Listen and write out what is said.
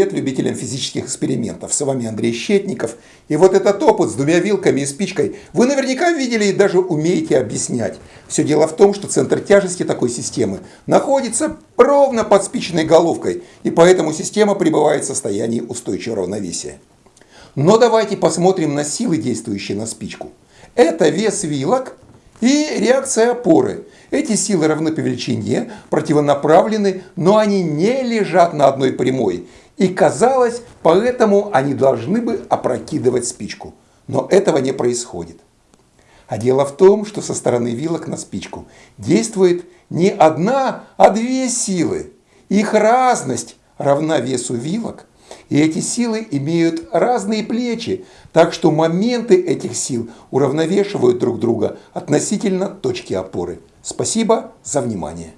привет любителям физических экспериментов. С вами Андрей Щетников. И вот этот опыт с двумя вилками и спичкой вы наверняка видели и даже умеете объяснять. Все дело в том, что центр тяжести такой системы находится ровно под спичной головкой, и поэтому система пребывает в состоянии устойчивого равновесия. Но давайте посмотрим на силы, действующие на спичку. Это вес вилок и реакция опоры. Эти силы равны по величине, противонаправлены, но они не лежат на одной прямой. И казалось, поэтому они должны бы опрокидывать спичку. Но этого не происходит. А дело в том, что со стороны вилок на спичку действует не одна, а две силы. Их разность равна весу вилок, и эти силы имеют разные плечи, так что моменты этих сил уравновешивают друг друга относительно точки опоры. Спасибо за внимание.